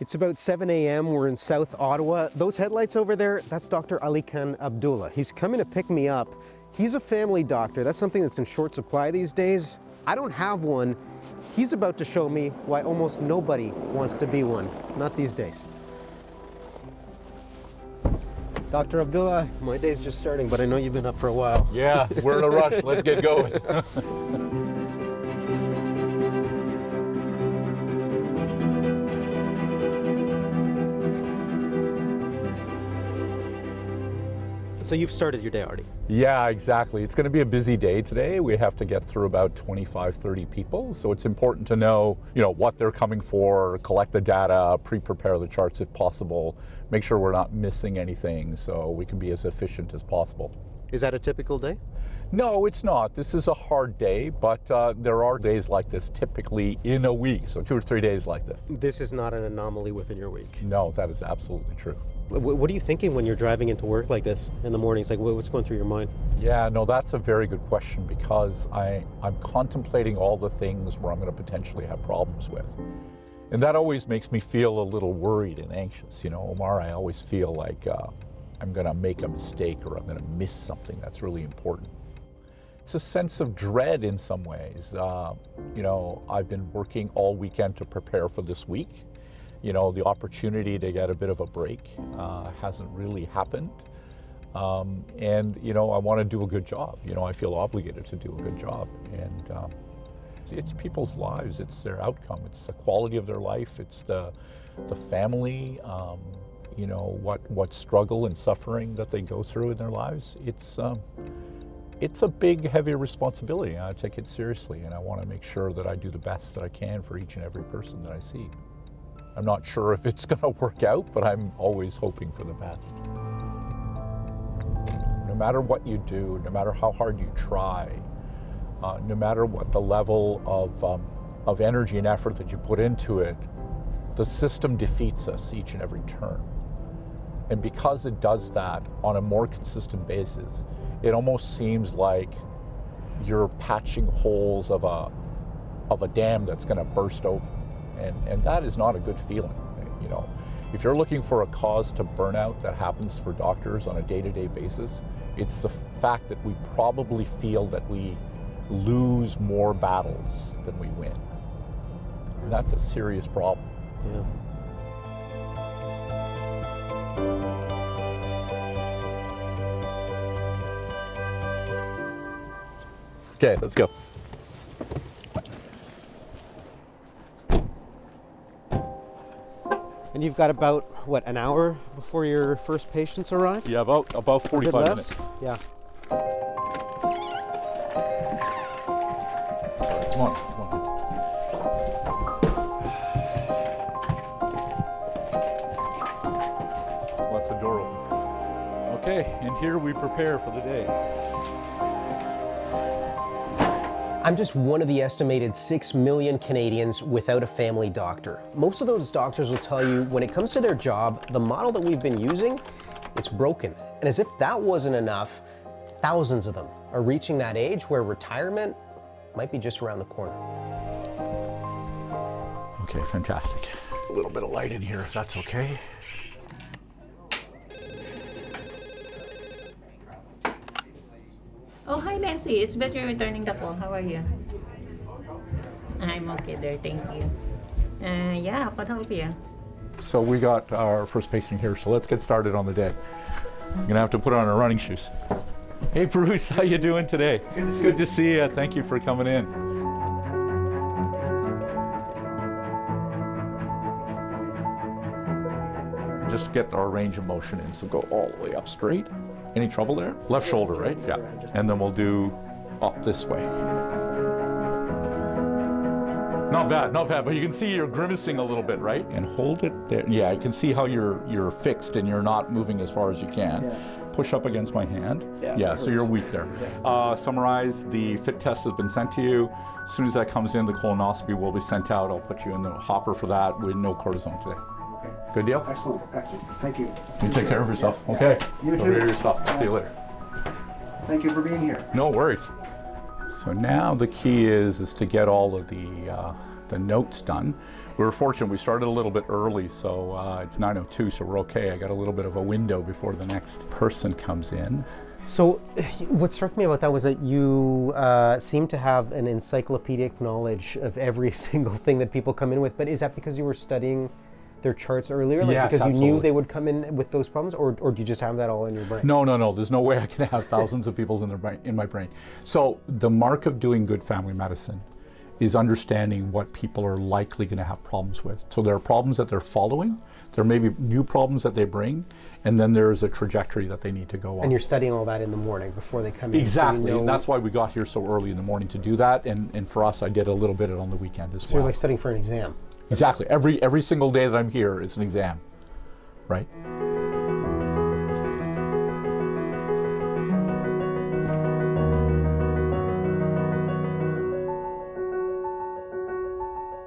It's about 7 a.m. We're in South Ottawa. Those headlights over there, that's Dr. Ali Khan Abdullah. He's coming to pick me up. He's a family doctor. That's something that's in short supply these days. I don't have one. He's about to show me why almost nobody wants to be one. Not these days. Dr. Abdullah, my day's just starting, but I know you've been up for a while. Yeah, we're in a rush. Let's get going. So you've started your day already? yeah, exactly. It's going to be a busy day today. We have to get through about 25, 30 people. So it's important to know, you know, what they're coming for, collect the data, pre-prepare the charts if possible, make sure we're not missing anything so we can be as efficient as possible. Is that a typical day? No, it's not. This is a hard day, but uh, there are days like this typically in a week, so two or three days like this. This is not an anomaly within your week. No, that is absolutely true. Wh- What are you thinking when you're driving into work like this in the mornings? Like, what's going through your mind? Yeah, no, that's a very good question because I, I'm contemplating all the things where I'm going to potentially have problems with. And that always makes me feel a little worried and anxious. You know, Omar, I always feel like uh, I'm going to make a mistake or I'm going to miss something that's really important. It's a sense of dread in some ways. Uh, you know, I've been working all weekend to prepare for this week. You know, the opportunity to get a bit of a break uh, hasn't really happened. Um, and, you know, I want to do a good job. You know, I feel obligated to do a good job. And um, it's, it's people's lives, it's their outcome, it's the quality of their life, it's the, the family, um, you know, what, what struggle and suffering that they go through in their lives. It's, um, it's a big, heavy responsibility, I take it seriously, and I want to make sure that I do the best that I can for each and every person that I see. I'm not sure if it's going to work out, but I'm always hoping for the best. No matter what you do, no matter how hard you try, uh, no matter what the level of, um, of energy and effort that you put into it, the system defeats us each and every turn. And because it does that on a more consistent basis, it almost seems like you're patching holes of a, of a dam that's going to burst open. And, and that is not a good feeling. You know, if you're looking for a cause to burnout that happens for doctors on a day-to-day basis, it's the fact that we probably feel that we lose more battles than we win. And that's a serious problem. Yeah. Okay, let's go. And you've got about, what, an hour before your first patients arrive? Yeah, about about 45 minutes. Yeah. Come on, come on. What's the door open? Okay, and here we prepare for the day. I'm just one of the estimated 6 million Canadians without a family doctor. Most of those doctors will tell you when it comes to their job, the model that we've been using, it's broken. And as if that wasn't enough, thousands of them are reaching that age where retirement might be just around the corner. Okay, fantastic. A little bit of light in here, if that's okay. Oh, hi Nancy. It's better returning the call. How are you? I'm okay there, thank you. Uh, yeah, I help you? So we got our first patient here, so let's get started on the day. I'm gonna have to put on our running shoes. Hey Bruce, how you doing today? It's good to see you. Thank you for coming in. Just get our range of motion in, so go all the way up straight. Any trouble there? Left shoulder, right? Yeah. And then we'll do up this way. Not bad, not bad, but you can see you're grimacing a little bit, right? And hold it there. Yeah, I can see how you're you're fixed and you're not moving as far as you can. Yeah. Push up against my hand. Yeah, so you're weak there. Uh, summarize, the fit test has been sent to you. As soon as that comes in, the colonoscopy will be sent out. I'll put you in the hopper for that with no cortisone today. Okay. Good deal? Excellent, excellent. Thank you. You take care of yourself, Yeah. okay? You Go too. get your stuff. I'll see you later. Thank you for being here. No worries. So now the key is is to get all of the uh, the notes done. We were fortunate, we started a little bit early, so uh, it's 9.02, so we're okay. I got a little bit of a window before the next person comes in. So, what struck me about that was that you uh, seem to have an encyclopedic knowledge of every single thing that people come in with. But is that because you were studying their charts earlier? Like Yes, because you knew they would come in with those problems, or, or do you just have that all in your brain? No, no, no. There's no way I can have thousands of people's in, their brain, in my brain. So the mark of doing good family medicine is understanding what people are likely going to have problems with. So there are problems that they're following. There may be new problems that they bring, and then there's a trajectory that they need to go on. And you're studying all that in the morning before they come in. so Exactly, know- and that's why we got here so early in the morning to do that. And, and for us, I did a little bit on the weekend as well. So you're like studying for an exam. Exactly, every every single day that I'm here is an exam, right?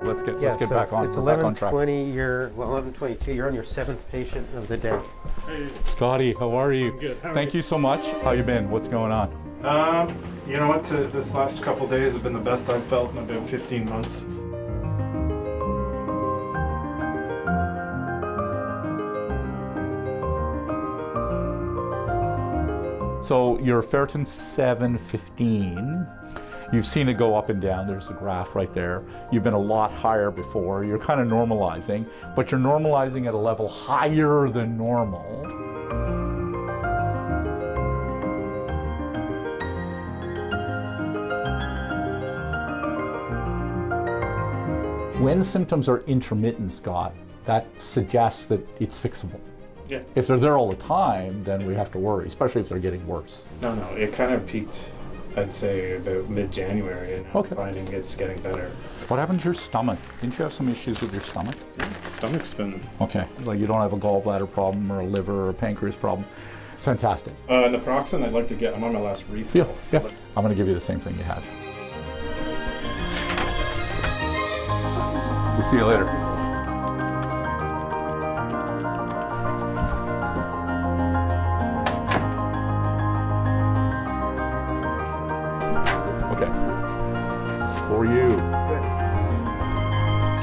Let's get let's get so back on It's we're back on track. 11:20. You're well, 11:22. You're on your seventh patient of the day. Hey. Scotty, how are you? good. How are Thank you so much. How you been? What's going on? Um, you know what? To, this last couple days have been the best I've felt in about 15 months. So your ferritin 715, you've seen it go up and down. There's a graph right there. You've been a lot higher before. You're kind of normalizing, but you're normalizing at a level higher than normal. When symptoms are intermittent, Scott, that suggests that it's fixable. Yeah. If they're there all the time, then we have to worry, especially if they're getting worse. No, no, it kind of peaked, I'd say, about mid-January, and Okay. I'm finding it's getting better. What happened to your stomach? Didn't you have some issues with your stomach? Stomach's been. Okay. Like you don't have a gallbladder problem or a liver or a pancreas problem. Fantastic. Uh, naproxen, I'd like to get. I'm on my last refill. Yeah, yeah. I'm going to give you the same thing you had. We'll see you later.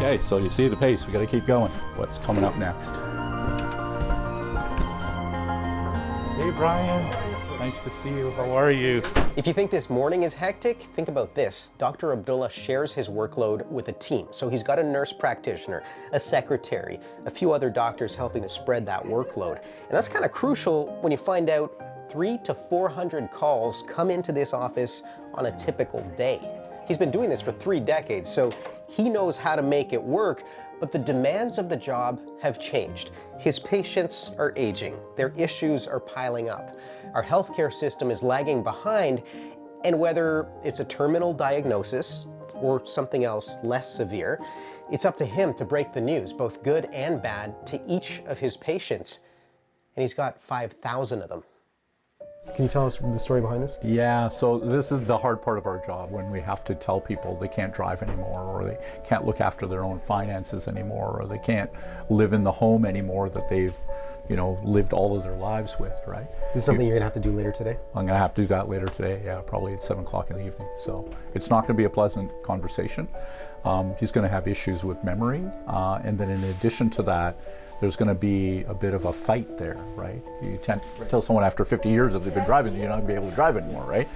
Okay, so you see the pace. We got to keep going. What's coming up next? Hey, Brian. Nice to see you. How are you? If you think this morning is hectic, think about this. Dr. Abdullah shares his workload with a team. So he's got a nurse practitioner, a secretary, a few other doctors helping to spread that workload. And that's kind of crucial when you find out three to 400 calls come into this office on a typical day. He's been doing this for three decades, so he knows how to make it work, but the demands of the job have changed. His patients are aging, their issues are piling up. Our healthcare system is lagging behind, and whether it's a terminal diagnosis or something else less severe, it's up to him to break the news, both good and bad, to each of his patients. And he's got 5,000 of them. Can you tell us the story behind this? Yeah, so this is the hard part of our job when we have to tell people they can't drive anymore, or they can't look after their own finances anymore, or they can't live in the home anymore that they've, you know, lived all of their lives with, right? This is something you're gonna have to do later today. I'm gonna have to do that later today, yeah, probably at seven o'clock in the evening. So it's not gonna be a pleasant conversation. Um, he's gonna have issues with memory, uh, and then in addition to that, there's going to be a bit of a fight there, right? You tend to tell someone after 50 years that they've been driving, you're not going to be able to drive anymore, right?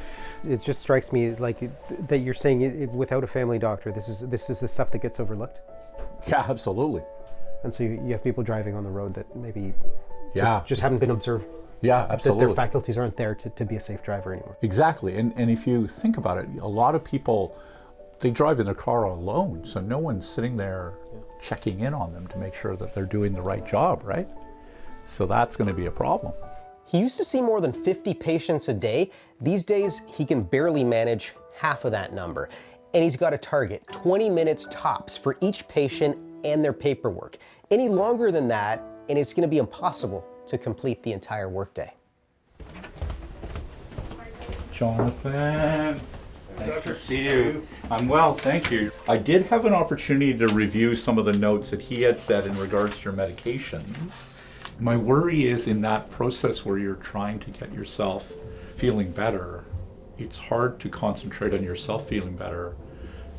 It just strikes me like it- that you're saying it, it, without a family doctor, this is this is the stuff that gets overlooked, Yeah, absolutely. and so you, you have people driving on the road that maybe Yeah, just, just haven't been observed yeah, absolutely. that their faculties aren't there to, to be a safe driver anymore. Exactly. And, and if you think about it, a lot of people, they drive in their car alone. So no one's sitting there checking in on them to make sure that they're doing the right job, right? So that's going to be a problem. He used to see more than 50 patients a day. These days, he can barely manage half of that number. And he's got a target, 20 minutes tops for each patient and their paperwork. Any longer than that, and it's gonna be impossible to complete the entire workday. Jonathan, nice to see you. I'm well, thank you. I did have an opportunity to review some of the notes that he had said in regards to your medications. My worry is in that process where you're trying to get yourself feeling better, it's hard to concentrate on yourself feeling better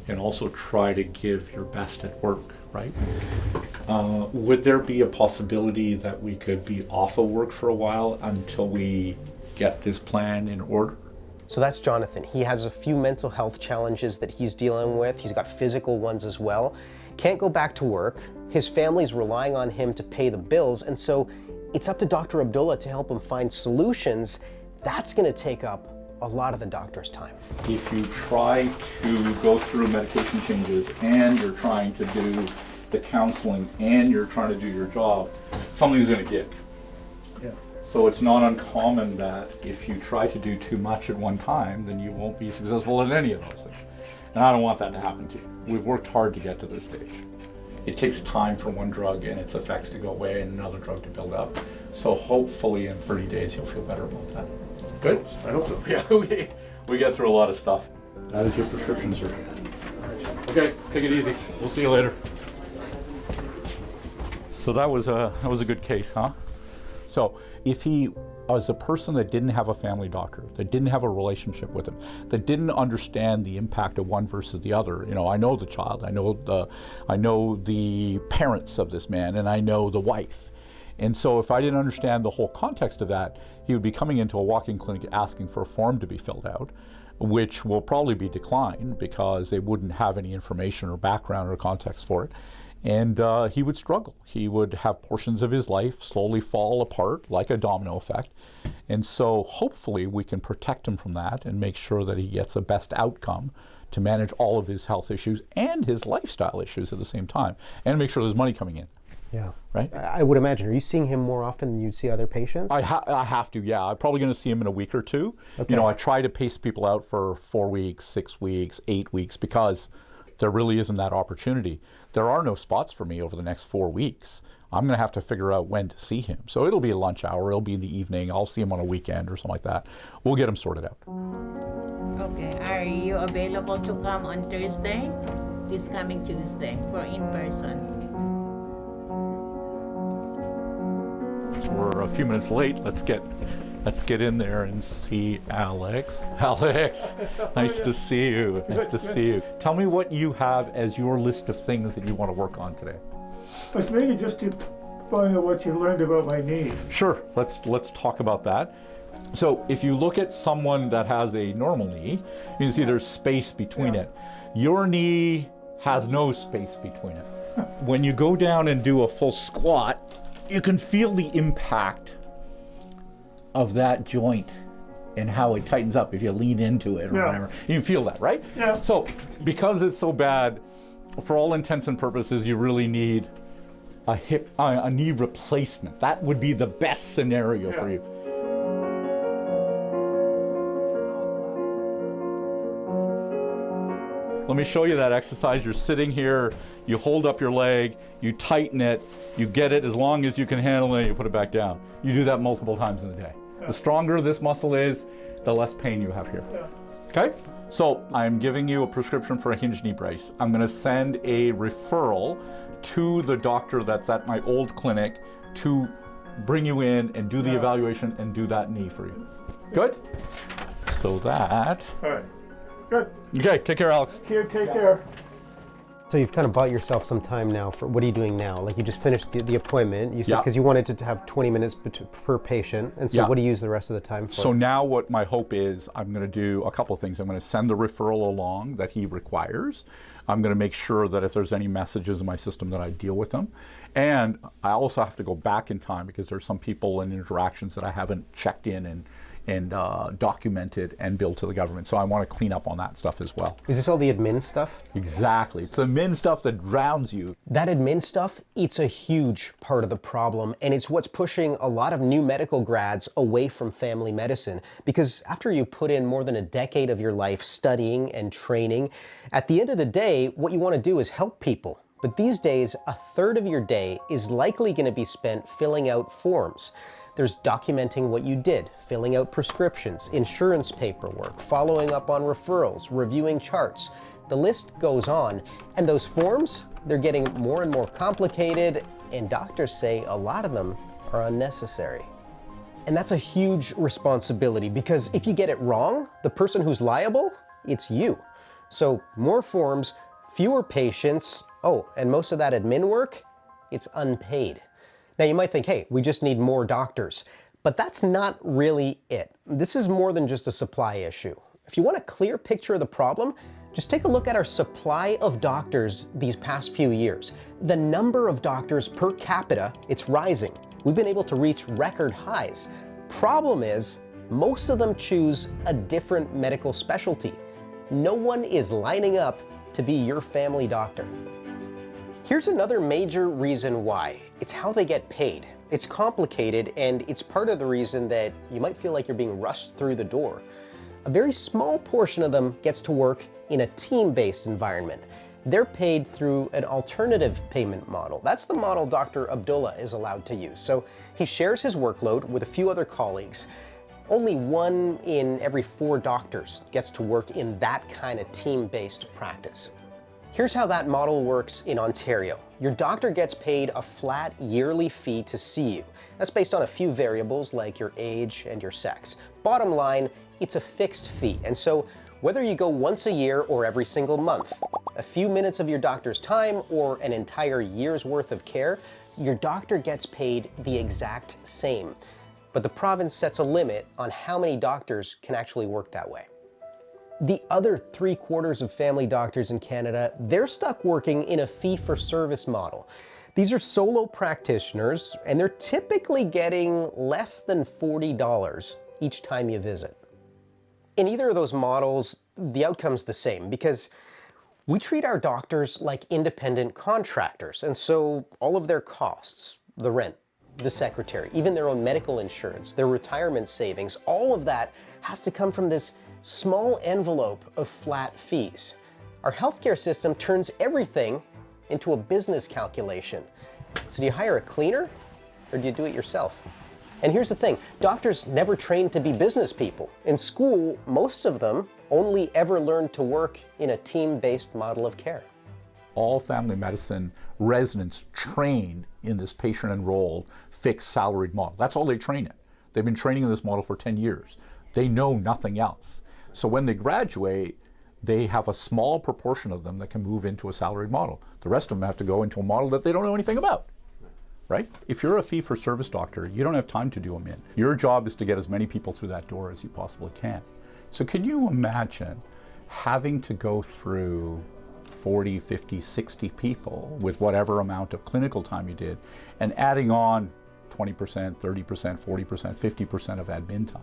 and also try to give your best at work, right? Uh, would there be a possibility that we could be off of work for a while until we get this plan in order? So that's Jonathan. He has a few mental health challenges that he's dealing with. He's got physical ones as well. Can't go back to work. His family's relying on him to pay the bills, and so it's up to Dr. Abdullah to help him find solutions. That's going to take up a lot of the doctor's time. If you try to go through medication changes and you're trying to do the counseling and you're trying to do your job, something's going to give. Yeah. So it's not uncommon that if you try to do too much at one time, then you won't be successful in any of those things. And I don't want that to happen to you. We've worked hard to get to this stage. It takes time for one drug and its effects to go away and another drug to build up. So hopefully in 30 days you'll feel better about that. Good? I hope so. Yeah, we, we get through a lot of stuff. That is your prescription, sir. Okay, take it easy. We'll see you later. So that was a that was a good case, huh? So if he was a person that didn't have a family doctor, that didn't have a relationship with him, that didn't understand the impact of one versus the other, you know, I know the child, I know the, I know the parents of this man, and I know the wife. And so if I didn't understand the whole context of that, he would be coming into a walk-in clinic asking for a form to be filled out, which will probably be declined because they wouldn't have any information or background or context for it and uh, he would struggle. He would have portions of his life slowly fall apart like a domino effect. And so hopefully we can protect him from that and make sure that he gets the best outcome to manage all of his health issues and his lifestyle issues at the same time and make sure there's money coming in. Yeah. Right? I would imagine. Are you seeing him more often than you'd see other patients? I, ha I have to, yeah. I'm probably going to see him in a week or two. You know, I try to pace people out for four weeks, six weeks, eight weeks because there really isn't that opportunity. There are no spots for me over the next four weeks. I'm going to have to figure out when to see him. So it'll be a lunch hour, it'll be in the evening, I'll see him on a weekend or something like that. We'll get him sorted out. Okay, are you available to come on Thursday? This coming Tuesday for in person. So we're a few minutes late. Let's get let's get in there and see Alex. Alex, nice to see you. Nice to see you. Tell me what you have as your list of things that you want to work on today. It's mainly just to find out what you learned about my knee. Sure, let's let's talk about that. So if you look at someone that has a normal knee, you can see there's space between it. Your knee has no space between it. When you go down and do a full squat, you can feel the impact of that joint and how it tightens up if you lean into it or Yeah. whatever. You feel that, right? Yeah. So because it's so bad, for all intents and purposes, you really need a hip, uh, a knee replacement. That would be the best scenario for you. Let me show you that exercise. You're sitting here, you hold up your leg, you tighten it, you get it as long as you can handle it, you put it back down. You do that multiple times in a day. The stronger this muscle is, the less pain you have here. Okay? So I'm giving you a prescription for a hinge knee brace. I'm gonna send a referral to the doctor that's at my old clinic to bring you in and do the evaluation and do that knee for you. Good? So that, All right. Good. okay, take care, Alex. Here, take care. So you've kind of bought yourself some time now for what are you doing now? Like you just finished the, the appointment. You said Yeah. because you wanted to have 20 minutes per patient, and so Yeah. what do you use the rest of the time for? So now what my hope is, I'm going to do a couple of things. I'm going to send the referral along that he requires. I'm going to make sure that if there's any messages in my system that I deal with them. And I also have to go back in time because there's some people and interactions that I haven't checked in and and uh, documented and billed to the government. So I want to clean up on that stuff as well. Is this all the admin stuff? Exactly. It's the admin stuff that drowns you. That admin stuff, it's a huge part of the problem, and it's what's pushing a lot of new medical grads away from family medicine. Because after you put in more than a decade of your life studying and training, at the end of the day, what you want to do is help people. But these days, a third of your day is likely going to be spent filling out forms. There's documenting what you did, filling out prescriptions, insurance paperwork, following up on referrals, reviewing charts. The list goes on, and those forms, they're getting more and more complicated, and doctors say a lot of them are unnecessary. And that's a huge responsibility because if you get it wrong, the person who's liable, it's you. So more forms, fewer patients, oh, and most of that admin work, it's unpaid. Now you might think, hey, we just need more doctors. But that's not really it. This is more than just a supply issue. If you want a clear picture of the problem, just take a look at our supply of doctors these past few years. The number of doctors per capita, it's rising. We've been able to reach record highs. Problem is, most of them choose a different medical specialty. No one is lining up to be your family doctor. Here's another major reason why. It's how they get paid. It's complicated and it's part of the reason that you might feel like you're being rushed through the door. A very small portion of them gets to work in a team-based environment. They're paid through an alternative payment model. That's the model Dr. Abdullah is allowed to use. So he shares his workload with a few other colleagues. Only one in every four doctors gets to work in that kind of team-based practice. Here's how that model works in Ontario. Your doctor gets paid a flat yearly fee to see you. That's based on a few variables like your age and your sex. Bottom line, it's a fixed fee. And so whether you go once a year or every single month, a few minutes of your doctor's time or an entire year's worth of care, your doctor gets paid the exact same. But the province sets a limit on how many doctors can actually work that way. The other three quarters of family doctors in Canada, they're stuck working in a fee-for-service model. These are solo practitioners, and they're typically getting less than $40 each time you visit. In either of those models, the outcome's the same because we treat our doctors like independent contractors, and so all of their costs, the rent, the secretary, even their own medical insurance, their retirement savings, all of that has to come from this small envelope of flat fees. Our healthcare system turns everything into a business calculation. So do you hire a cleaner or do you do it yourself? And here's the thing, doctors never trained to be business people. In school, most of them only ever learned to work in a team-based model of care. All family medicine residents train in this patient-enrolled, fixed salaried model. That's all they train in. They've been training in this model for 10 years. They know nothing else. So when they graduate, they have a small proportion of them that can move into a salaried model. The rest of them have to go into a model that they don't know anything about. Right? If you're a fee-for-service doctor, you don't have time to do them in. Your job is to get as many people through that door as you possibly can. So can you imagine having to go through 40, 50, 60 people with whatever amount of clinical time you did and adding on 20%, 30%, 40%, 50% of admin time?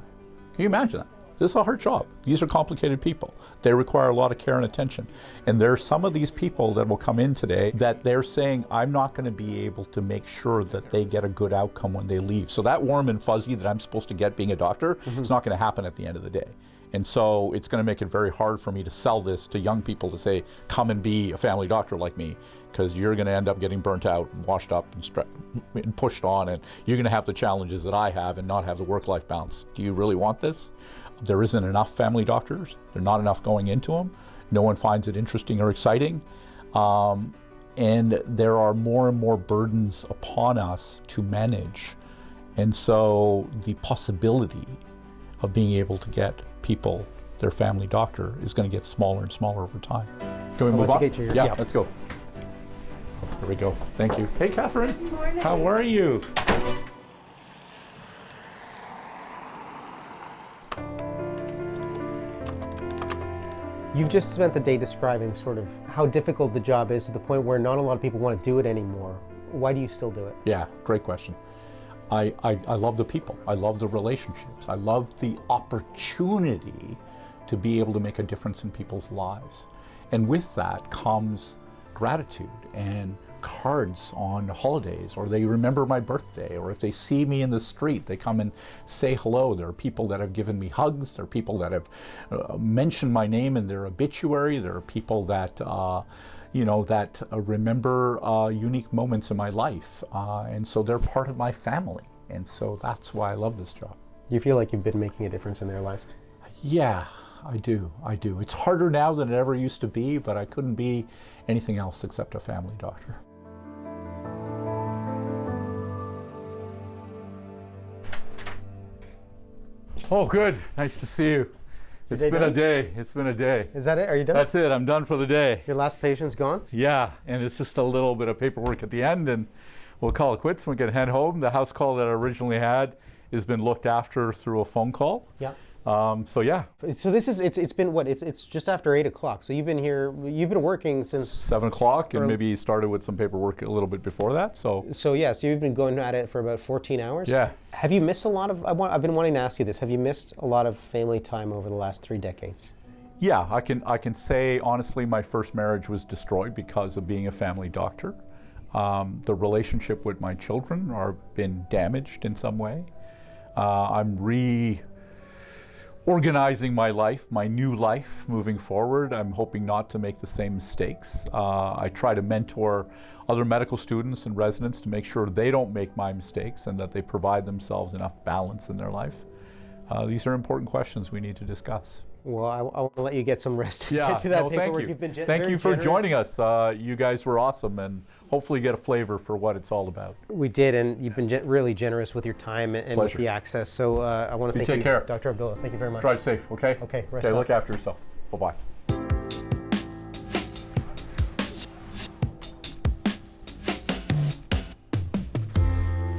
Can you imagine that? This is a hard job. These are complicated people. They require a lot of care and attention. And there are some of these people that will come in today that they're saying, I'm not going to be able to make sure that they get a good outcome when they leave. So that warm and fuzzy that I'm supposed to get being a doctor, mm -hmm. it's not going to happen at the end of the day. And so it's going to make it very hard for me to sell this to young people to say, come and be a family doctor like me, because you're going to end up getting burnt out, washed up, and, and pushed on, and you're going to have the challenges that I have and not have the work-life balance. Do you really want this? There isn't enough family doctors. There are not enough going into them. No one finds it interesting or exciting. Um, and there are more and more burdens upon us to manage. And so the possibility of being able to get people their family doctor is going to get smaller and smaller over time. Can we I'll move on? Your, yeah, yeah, let's go. Here we go. Thank you. Hey, Catherine. Good morning. How are you? You've just spent the day describing sort of how difficult the job is to the point where not a lot of people want to do it anymore. Why do you still do it? Yeah, great question. I, I, I love the people. I love the relationships. I love the opportunity to be able to make a difference in people's lives. And with that comes gratitude and cards on holidays or they remember my birthday or if they see me in the street they come and say hello there are people that have given me hugs there are people that have uh, mentioned my name in their obituary there are people that uh, you know that uh, remember uh, unique moments in my life uh, and so they're part of my family and so that's why I love this job. You feel like you've been making a difference in their lives? Yeah, I do, I do. It's harder now than it ever used to be, but I couldn't be anything else except a family doctor. Oh, good. Nice to see you. It's been a day. It's been a day. Is that it? Are you done? That's it. I'm done for the day. Your last patient's gone? Yeah, and it's just a little bit of paperwork at the end, and we'll call it quits. We can head home. The house call that I originally had has been looked after through a phone call. Yeah. Um, so yeah, So this is it's it's been what it's it's just after eight o'clock. So you've been here you've been working since seven o'clock, and maybe started with some paperwork a little bit before that. So so yes you've been going at it for about 14 hours. yeah, Have you missed a lot of? I want, I've been wanting to ask you this. Have you missed a lot of family time over the last three decades? yeah. I can I can say honestly, my first marriage was destroyed because of being a family doctor. Um, the relationship with my children are been damaged in some way. Uh, I'm re organizing my life, my new life moving forward. I'm hoping not to make the same mistakes. Uh, I try to mentor other medical students and residents to make sure they don't make my mistakes and that they provide themselves enough balance in their life. Uh, these are important questions we need to discuss. Well, I, I want to let you get some rest. Yeah, get to that no, thank you. You've been thank you for generous. joining us. Uh, you guys were awesome and hopefully you get a flavor for what it's all about. We did, and you've been gen- really generous with your time and, and with the access. So uh, I want to You thank take you, care. Dr. Abdullah. Thank you very much. Drive safe, okay? Okay, rest Okay, up. look after yourself. Bye-bye.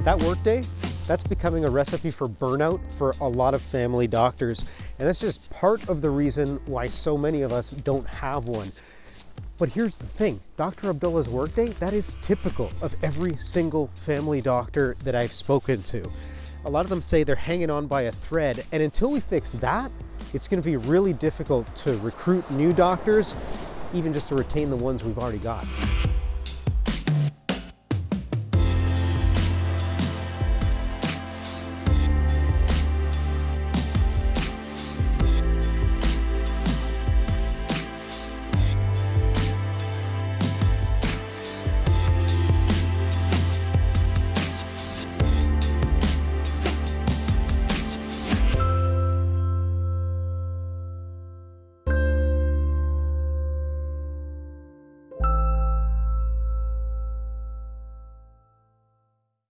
That workday, that's becoming a recipe for burnout for a lot of family doctors. And that's just part of the reason why so many of us don't have one. But here's the thing, Dr. Abdullah's workday, that is typical of every single family doctor that I've spoken to. A lot of them say they're hanging on by a thread, and until we fix that, it's gonna be really difficult to recruit new doctors, even just to retain the ones we've already got.